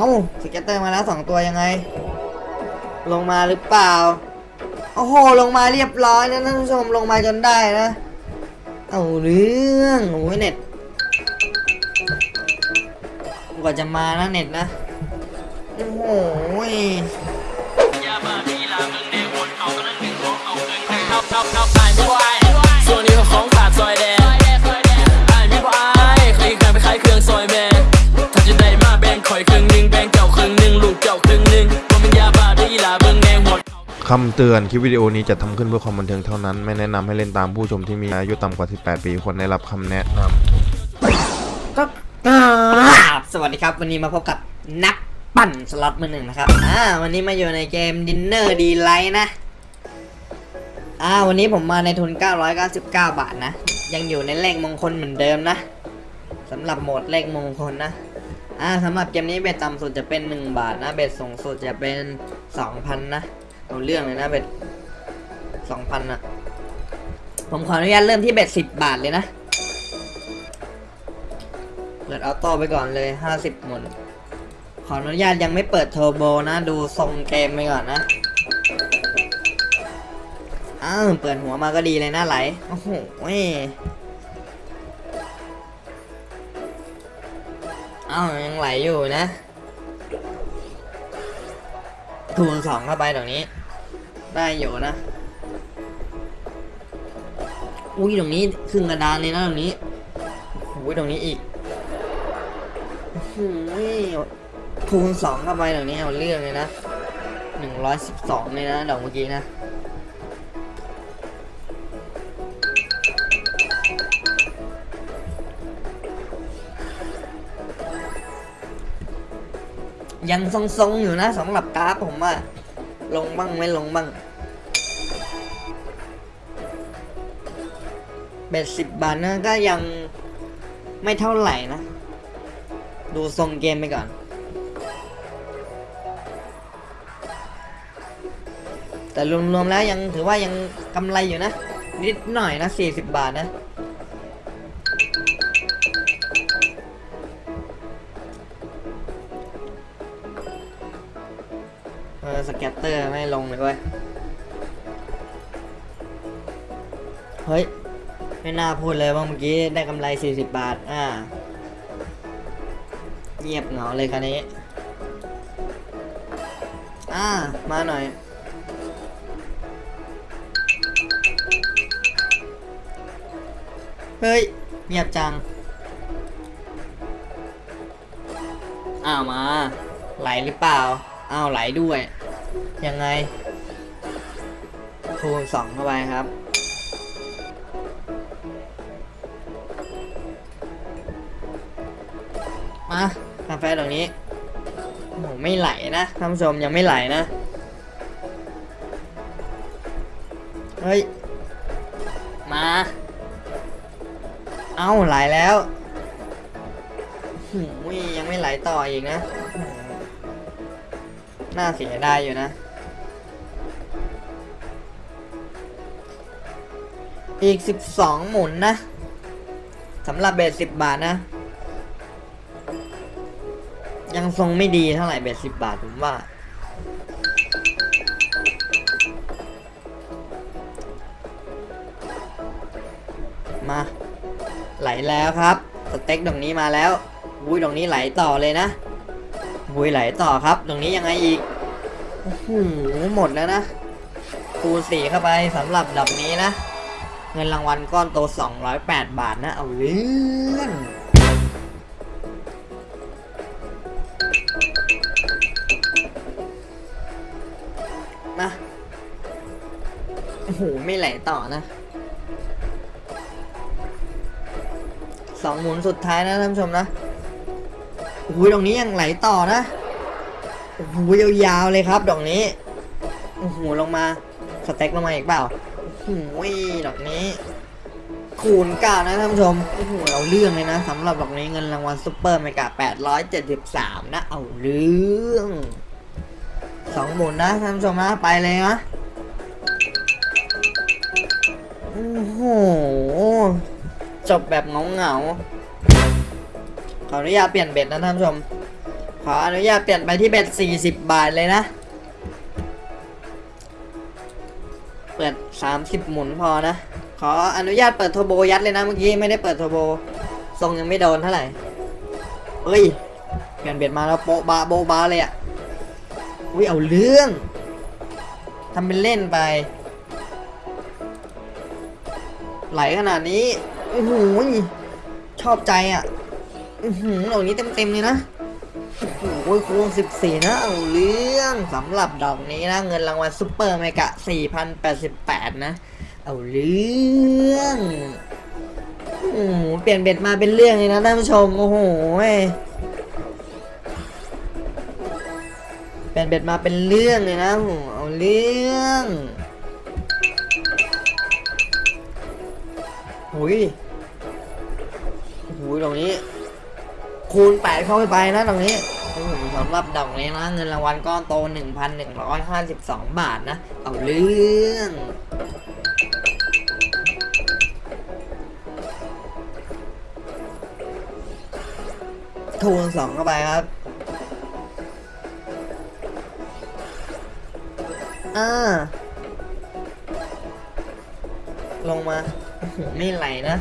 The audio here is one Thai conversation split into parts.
เอา scatter มาแล้วสองตัวยังไง ลงมาหรือเปล่า โอ้โห ลงมาเรียบร้อยนะท่านผู้ชมลงมาจนได้นะ เอาเรื่องโอ้ยเน็ตกว่าจะมานะเน็ตนะ โอ้โห คำเตือนคลิปวิดีโอนี้จัดทำขึ้นเพื่อความบันเทิงเท่านั้น ไม่แนะนำให้เล่นตามผู้ชมที่มีอายุต่ำกว่า 18 ปีควรได้รับคำแนะนำก็กราบสวัสดีครับ วันนี้มาพบกับนักปั่นสล็อตมือหนึ่งนะครับอ่าวันนี้มาอยู่ในเกม Diner Delights นะอ่าวันนี้ผมมาในทุน 999 บาทนะ ยังอยู่ในเลขมงคลเหมือนเดิมนะสำหรับโหมดเลขมงคลนะอ่าสำหรับเกมนี้ bet ต่ำสุดจะเป็น 1 บาทนะ bet สูงสุดจะเป็น 2,000 นะ เอาเรื่องเลยนะเบ็ด2,000นอะผมขออนุญาตเริ่มที่เบ็ด10บบาทเลยนะ เปิดออโต้ไปก่อนเลย50หมุน ขออนุญาตยังไม่เปิดเทอร์โบนะ ดูทรงเกมไปก่อนนะ อ้าว เปิดหัวมาก็ดีเลยนะไหล โอ้โหอ้าว ยังไหลอยู่นะทูนสองเข้าไปตรงนี้ ได้อยู่นะ อุ้ยตรงนี้ครึ่งกระดานเลยนะตรงนี้อุ้ยตรงนี้อีกหืมคูณสองเข้าไปเดี๋ยวนี้เอาเรื่องเลยนะหนึ่งร้อยสิบสองเลยนะดอกเมื่อกี้นะยังทรงๆอยู่นะสำหรับกราฟผมว่า ลงบ้างไม่ลงบ้างเบ็ดสิบบาทนะก็ยังไม่เท่าไหร่นะ ดูทรงเกมไปก่อน แต่รวมๆแล้วยังถือว่ายังกำไรอยู่นะ นิดหน่อยนะ 40 บาทนะ เตอร์ไม่ลงเลยเว้ย เฮ้ย ไม่น่าพูดเลยว่าเมื่อกี้ได้กำไร 40 บาท อ่า เงียบเหงาเลยคันนี้ อ่า มาหน่อย เฮ้ย เงียบจัง อ้าวมา ไหลหรือเปล่า อ้าวไหลด้วย ยังไง คูณสองเข้าไปครับ มากาแฟตรงนี้โอ้โหไม่ไหลนะท่านผู้ชมยังไม่ไหลนะ เฮ้ย มา เอาไหลแล้วหูยยังไม่ไหลต่ออีกนะ น่าเสียดายอยู่นะ อีก 12 หมุนนะสำหรับเบส10บาทนะ ยังทรงไม่ดีเท่าไหร่เบ็ดสิบบาทผมว่า มา ไหลแล้วครับ สเต็กตรงนี้มาแล้วอุ้ยตรงนี้ไหลต่อเลยนะ อุ้ยไหลต่อครับ ตรงนี้ยังไงอีกโอ้โหหมดแล้วนะคูณสี่เข้าไปสำหรับดับนี้นะ เงินรางวัลก้อนโต 208 บาทนะ เอาเรื่องมาโอ้โห ไม่ไหลต่อนะสองหมุนสุดท้ายนะท่านผู้ชมนะ โอ้โหตรงนี้ยังไหลต่อนะโอ้โหยาวๆเลยครับ ดอกนี้โอ้โหลงมาสเต็กลงมาอีกเปล่าโอ้โหดอกนี้ คูณเก้านะท่านผู้ชมโอ้โหเอาเรื่องเลยนะสำหรับดอกนี้เงินรางวัล super mega 873นะเอาเรื่องสองหมุนนะท่านผู้ชมนะไปเลยนะโอ้โหจบแบบเงาเงา ขออนุญาตเปลี่ยนเบ็ดนะท่านผู้ชม ขออนุญาตเปลี่ยนไปที่เบ็ด40 บาทเลยนะ เปิด 30 หมุนพอนะ ขออนุญาตเปิดโทโบยัดเลยนะเมื่อกี้ไม่ได้เปิดโทโบทรงยังไม่โดนเท่าไหร่เอ้ยเปลี่ยน bet มาแล้วโปะบาโบบาเลยอะ่ะอุ้ยเอาเรื่องทำเป็นเล่นไป ไหลขนาดนี้โอ้โหชอบใจอะ อือหือดอกนี้เต็มๆเลยนะโอ้โหคูณ14 นะเอาเรื่องสำหรับดอกนี้นะ เงินรางวัล super mega 4,088 นะ เอาเรื่องโอ้โหเปลี่ยนเบ็ดมาเป็นเรื่องเลยนะท่านผู้ชม โอ้โหเปลี่ยนเบ็ดมาเป็นเรื่องเลยนะโอ้โหเอาเรื่องหุยหุยตรงนี้ คูณ 8 เข้าไปไปนะตรงนี้สำหรับดอกนี้นะ เงินรางวัลก้อนโต 1,152 บาทนะ เอาเรื่องคูณ2เข้าไปครับอ่าลงมาหือไม่ไหลนะ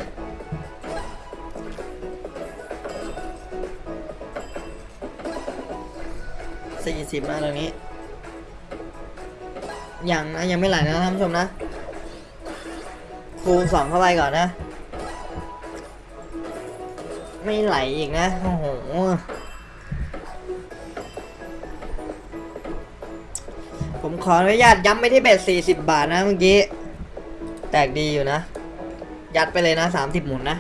สี่สิบนะตรงนี้ยังนะยังไม่ไหลนะท่านผู้ชมนะ คูณสองเข้าไปก่อนนะ ไม่ไหลอีกนะ โอ้โหผมขออนุญาตย้ำไปที่เบ็ดสี่สิบบาทนะเมื่อกี้ แตกดีอยู่นะ ยัดไปเลยนะสามสิบหมุนนะ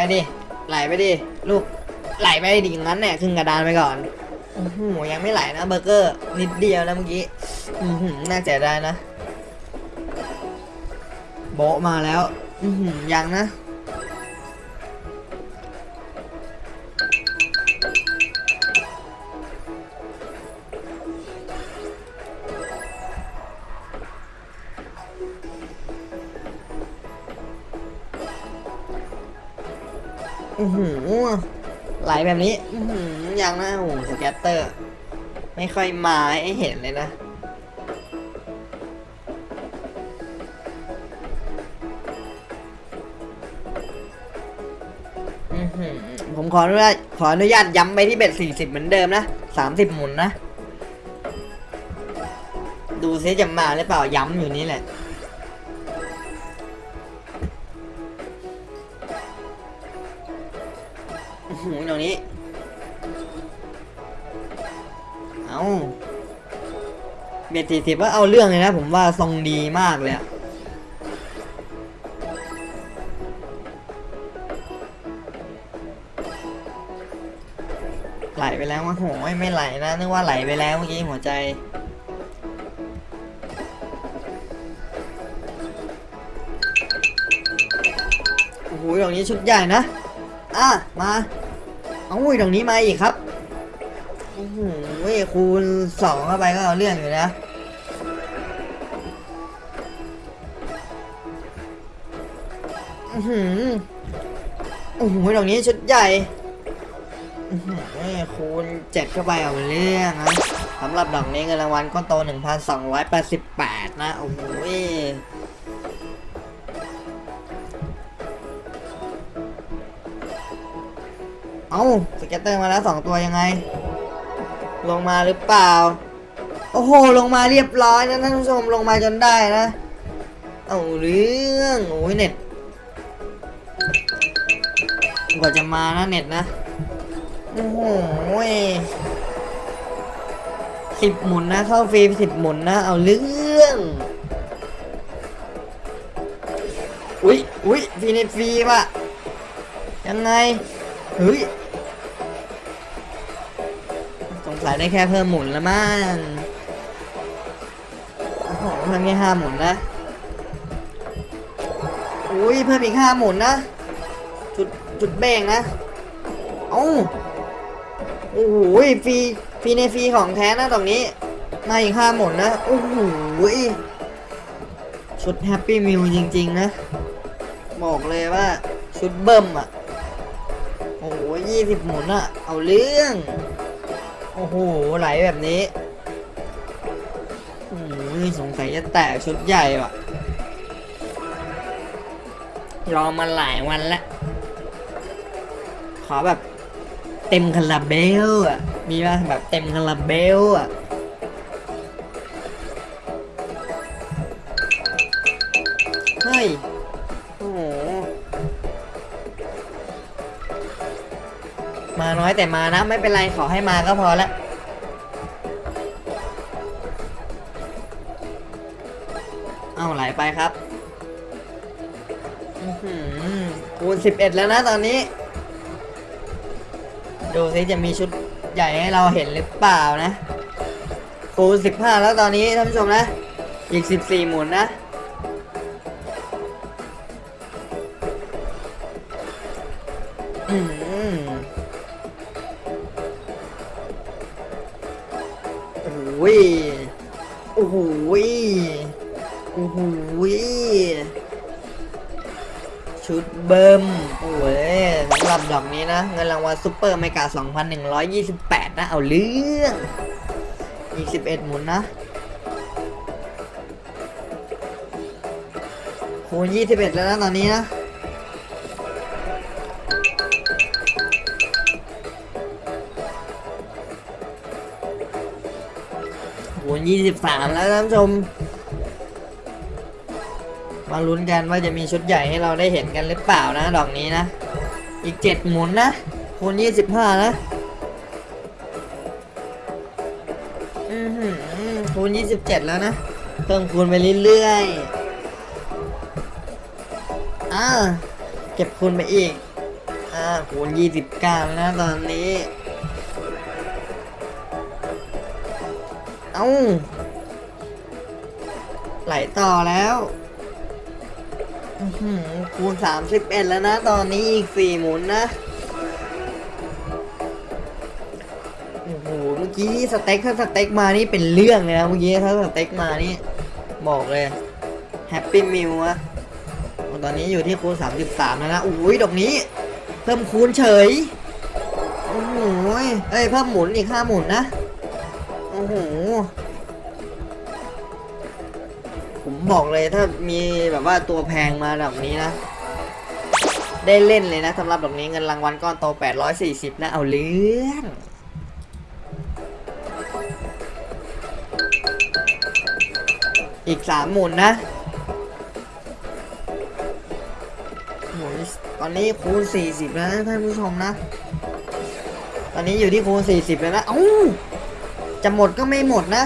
ไหลไปดิ ไหลไปดิ ลูก ไหลไปดิอย่างนั้นแน่ขึ้นกระดานไปก่อนโอ้โหยังไม่ไหลนะเบอร์เกอร์ นิดเดียวนะเมื่อกี้อือหือน่าเสียดายนะ โบมาแล้ว อือหือยังนะ ไหลแบบนี้ยังนะโอ้ scatter ไม่ค่อยมาให้เห็นเลยนะ ผมขออนุญาตขออนุญาตย้ำไปที่ bet สี่สิบเหมือนเดิมนะสามสิบหมุนนะ ดูซิจะมาหรือเปล่าย้ำอยู่นี่แหละ อื้อหูตรงนี้ เอาเบ็ดสี่สิบว่าเอาเรื่องเลยนะ ผมว่าทรงดีมากเลยไหลไปแล้วว่าโหยไม่ไหลนะนึกว่าไหลไปแล้วเมื่อกี้หัวใจโอ้โหตรงนี้ชุดใหญ่นะ อะ มา เอาอุ้ยตรงนี้มาอีกครับโอ้โหคูณสองเข้าไปก็เอาเรื่องอยู่นะอือหือโอ้โหตรงนี้ชุดใหญ่อื้อหือคูณเจ็ดเข้าไปเอาเรื่องนะสำหรับดอกนี้เงินรางวัลก็โต 1,288 นะ โอ้โห เอา scatter มาแล้วสองตัวยังไง ลงมาหรือเปล่า โอ้โห ลงมาเรียบร้อยนะท่านผู้ชมลงมาจนได้นะ เอาเรื่องโอ้ยเน็ตกว่าจะมานะเน็ตนะ โอ้โหสิบหมุนนะ เข้าฟรีสิบหมุนนะ เอาเรื่องอุ้ยอุ้ยฟรีในฟรีป่ะยังไงเฮ้ย สงสัยได้แค่เพิ่มหมุนล้วมั้งโอ้โหเพิ่มแค่ห้าหมุนนะอุ้ยเพิ่มอีกห้าหมุนนะ จุดจุดแบ่งนะ เอ้าโอ้โหฟรีฟรีในฟรีของแท้นะตรงนี้ มาอีกห้าหมุนนะ โอ้โหชุด Happy Meal จริง ๆ นะ บอกเลยว่าชุดเบิ่มอะ โอ้โหยี่สิบหมุนอะ เอาเรื่อง โอ้โห ไหลแบบนี้โอ้ยสงสัยจะแตกชุดใหญ่ว่ะ รอมาหลายวันแล้วขอแบบ เต็มคาราเบลอะ มีป่ะแบบเต็มคาราเบลอะเฮ้ย มาน้อยแต่มานะ ไม่เป็นไรขอให้มาก็พอละเอาไหลไปครับหือคูณ11แล้วนะตอนนี้ ดูซิจะมีชุดใหญ่ให้เราเห็นหรือเปล่านะคูณ15แล้วตอนนี้ท่านผู้ชมนะ อีก14หมุนนะ ดอกนี้นะ เงินรางวัลซุปเปอร์เมกา 2,128 นะ เอาเรื่องอีก11 หมุนนะ คูณ 21 แล้วนะ ตอนนี้นะโหยี่สิบสามแล้วท่านผู้ชม มาลุ้นกันว่าจะมีชุดใหญ่ให้เราได้เห็นกันหรือเปล่านะ ดอกนี้นะ อีกเจ็ดหมุนนะคูณยี่สิบห้านะอือหือคูณยี่สิบเจ็ดแล้วนะเพิ่มคูณไปเรื่อยๆอ่าเก็บคูณไปอีกอ่าคูณยี่สิบเก้าแล้วนะตอนนี้ เอ้าไหลต่อแล้ว อือหือ คูณ 31 แล้วนะ ตอนนี้อีก 4 หมุนนะ โอ้โห เมื่อกี้สเต็กถ้าสเต็กมานี่เป็นเรื่องเลยนะ เมื่อกี้ถ้าสเต็กมานี่ บอกเลย Happy Meal อะตอนนี้อยู่ที่คูณ 33 แล้วนะอุ้ยดอกนี้ เพิ่มคูณเฉย โอ้โหเอ้ย เพิ่มหมุนอีก 5 หมุนนะ โอ้โห บอกเลยถ้ามีแบบว่าตัวแพงมาแบบนี้นะ ได้เล่นเลยนะสำหรับแบบนี้เงินรางวัลก้อนโต 840 นะ เอาเรื่องอีก3หมุนนะหมุนตอนนี้คูณ 40 แล้วนะท่านผู้ชมนะ ตอนนี้อยู่ที่คูณ 40 แล้วนะ เอ้า จะหมดก็ไม่หมดนะ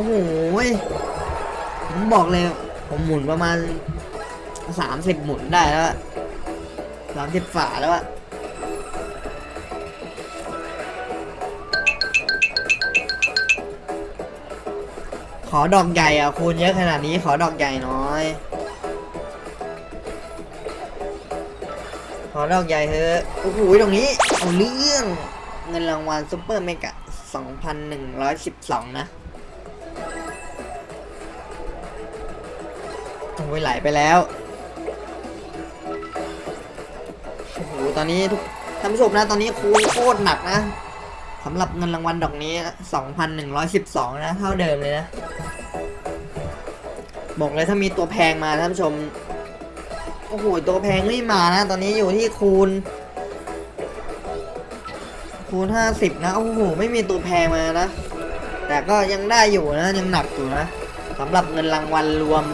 อ้โหผมบอกเลย ผมหมุนประมาณสามสิบหมุนได้แล้วสามสิบฝาแล้วอะขอดอกใหญ่อะคูณเยอะขนาดนี้ขอดอกใหญ่น้อย ขอดอกใหญ่เถอะโอ้โหตรงนี้ เอาเรื่อง เงินรางวัลซุปเปอร์เมกะ 2,112 นะ โอ้ยไหลไปแล้วโอ้โหตอนนี้ทุกท่านผู้ชมนะตอนนี้คูณโคตรหนักนะสำหรับเงินรางวัลดอกนี้ 2,112 นะ เท่าเดิมเลยนะ บอกเลยถ้ามีตัวแพงมาท่านผู้ชม โอ้โห ตัวแพงไม่มานะ ตอนนี้อยู่ที่คูณ คูณ 50 นะ โอ้โห ไม่มีตัวแพงมานะ แต่ก็ยังได้อยู่นะ ยังหนักอยู่นะสำหรับเงินรางวัลรวม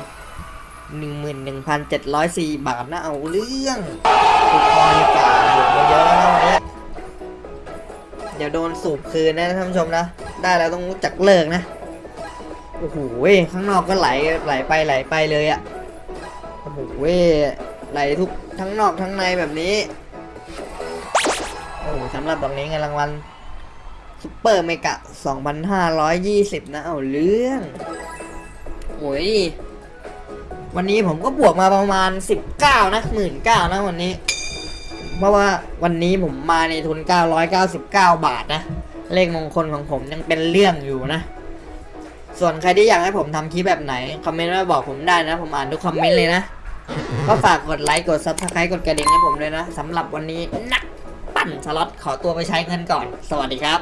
11,704 บาทนะเอาเรื่องถูกพอดีกว่าหมดมาเยอะแล้วนะวันนี้เดี๋ยวโดนสูบคืนนะท่านผู้ชมนะ ได้แล้วต้องรู้จักเลิกนะ โอ้โหข้างนอกก็ไหลไหลไปไหลไปเลยอะโอ้โหไหลทุกทั้งนอกทั้งในแบบนี้ โอ้โหสำหรับดอกนี้เงินรางวัลซุปเปอร์เมกะ 2,520 นะ เอาเรื่อง โอ้ย วันนี้ผมก็บวกมาประมาณ 19 นะหมื่นเก้านะวันนี้ เพราะว่าวันนี้ผมมาในทุน 999 บาทนะ เลขมงคลของผมยังเป็นเรื่องอยู่นะ ส่วนใครที่อยากให้ผมทำคลิปแบบไหน comment มาบอกผมได้นะ ผมอ่านทุก comment เลยนะ ก็ฝากกดไลค์กด subscribe กดกระดิ่งให้ผมด้วยนะสำหรับวันนี้นักปั่นสล็อตขอตัวไปใช้เงินก่อน สวัสดีครับ